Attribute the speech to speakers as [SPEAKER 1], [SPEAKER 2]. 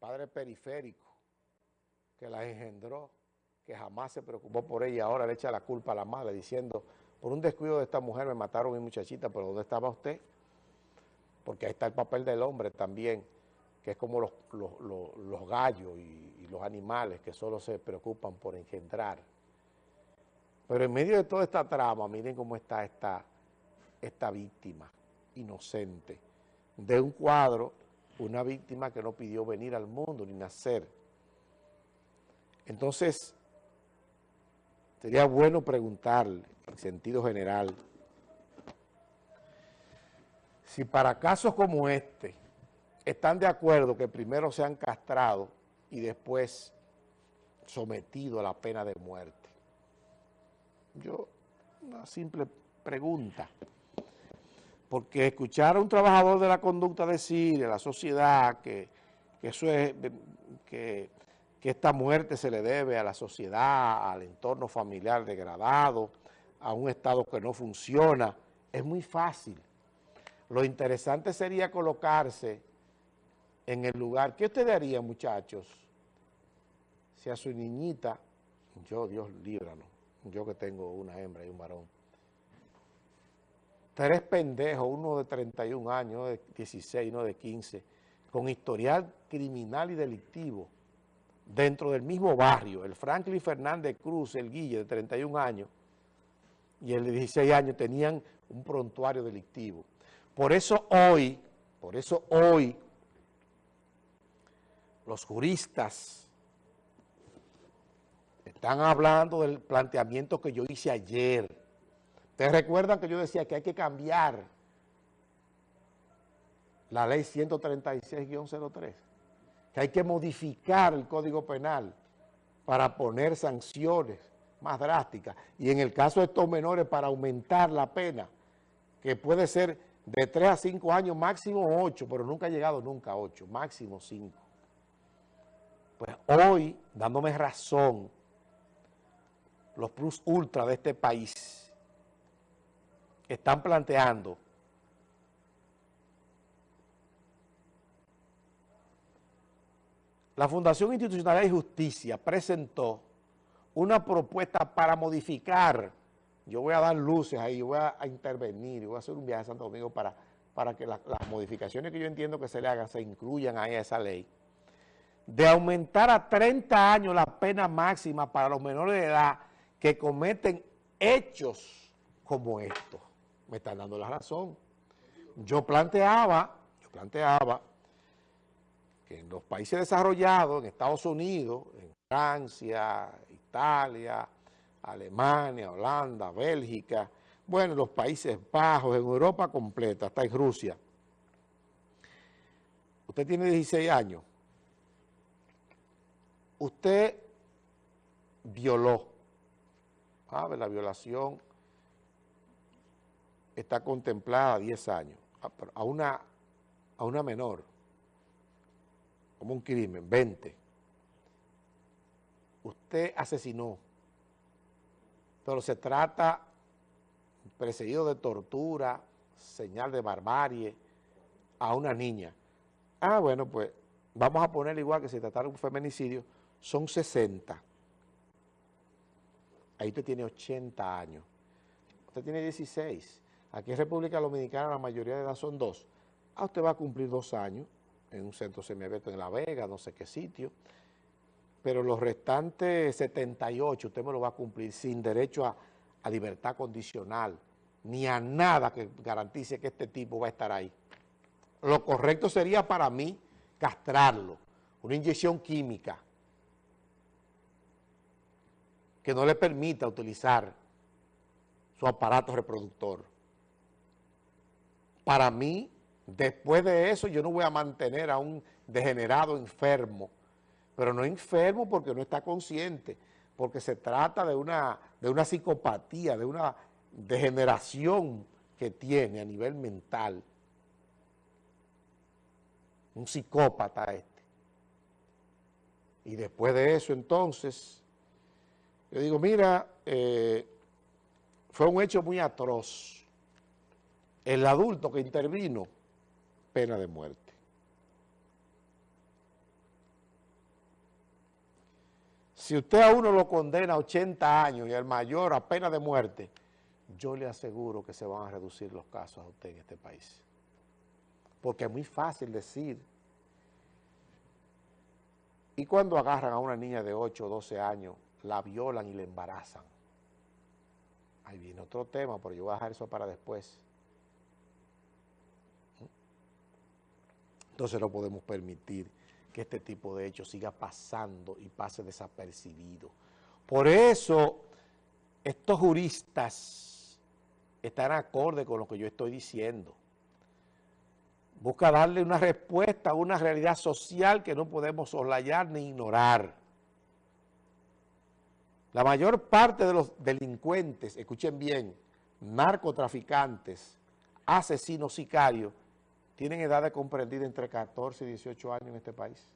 [SPEAKER 1] padre periférico que la engendró, que jamás se preocupó por ella, ahora le echa la culpa a la madre diciendo, por un descuido de esta mujer me mataron a mi muchachita, pero ¿dónde estaba usted? Porque ahí está el papel del hombre también, que es como los, gallos y, y los animales que solo se preocupan por engendrar. Pero en medio de toda esta trama, miren cómo está esta, esta víctima inocente de un cuadro, una víctima que no pidió venir al mundo ni nacer. Entonces, sería bueno preguntarle, en sentido general, si para casos como este están de acuerdo que primero sean castrados y después sometidos a la pena de muerte. Yo, una simple pregunta porque escuchar a un trabajador de la conducta decir en la sociedad que, eso es, que, esta muerte se le debe a la sociedad, al entorno familiar degradado, a un Estado que no funciona, es muy fácil. Lo interesante sería colocarse en el lugar. ¿Qué usted haría, muchachos, si a su niñita, yo, Dios líbranos, yo que tengo una hembra y un varón, tres pendejos, uno de 31 años, uno de 16, uno de 15, con historial criminal y delictivo, dentro del mismo barrio, el Franklin Fernández Cruz, el Guille, de 31 años, y el de 16 años tenían un prontuario delictivo. Por eso hoy, por eso hoy, los juristas están hablando del planteamiento que yo hice ayer, Ustedes recuerdan que yo decía que hay que cambiar la ley 136-03, que hay que modificar el Código Penal para poner sanciones más drásticas y en el caso de estos menores para aumentar la pena, que puede ser de 3 a 5 años, máximo 8, pero nunca ha llegado nunca a 8, máximo 5. Pues hoy, dándome razón, los plus ultra de este país están planteando. La Fundación Institucional de Justicia presentó una propuesta para modificar, yo voy a dar luces ahí, yo voy a, intervenir, voy a hacer un viaje a Santo Domingo para, para que las modificaciones que yo entiendo que se le hagan se incluyan ahí a esa ley, de aumentar a 30 años la pena máxima para los menores de edad que cometen hechos como estos me están dando la razón. Yo planteaba, yo planteaba que en los países desarrollados, en Estados Unidos, en Francia, Italia, Alemania, Holanda, Bélgica, bueno, los Países Bajos, en Europa completa, hasta en Rusia. Usted tiene 16 años. Usted violó. ¿Sabe? La violación está contemplada a 10 años, a una, a una menor, como un crimen, 20. Usted asesinó, pero se trata precedido de tortura, señal de barbarie, a una niña. Ah, bueno, pues vamos a poner igual que si tratara un feminicidio, son 60. Ahí usted tiene 80 años. Usted tiene 16. Aquí en República Dominicana la mayoría de edad son dos. Ah, usted va a cumplir dos años en un centro semiabierto en La Vega, no sé qué sitio, pero los restantes 78 usted me lo va a cumplir sin derecho a, a libertad condicional, ni a nada que garantice que este tipo va a estar ahí. Lo correcto sería para mí castrarlo, una inyección química que no le permita utilizar su aparato reproductor para mí, después de eso, yo no voy a mantener a un degenerado enfermo, pero no enfermo porque no está consciente, porque se trata de una, de una psicopatía, de una degeneración que tiene a nivel mental. Un psicópata este. Y después de eso, entonces, yo digo, mira, eh, fue un hecho muy atroz el adulto que intervino, pena de muerte. si usted a uno lo condena a 80 años y al mayor a pena de muerte, yo le aseguro que se van a reducir los casos a usted en este país. Porque es muy fácil decir. Y cuando agarran a una niña de 8 o 12 años, la violan y la embarazan. Ahí viene otro tema, pero yo voy a dejar eso para después. Entonces no podemos permitir que este tipo de hechos siga pasando y pase desapercibido. Por eso, estos juristas están acorde con lo que yo estoy diciendo. Busca darle una respuesta a una realidad social que no podemos soslayar ni ignorar. La mayor parte de los delincuentes, escuchen bien, narcotraficantes, asesinos, sicarios, tienen edad de comprendida entre 14 y 18 años en este país.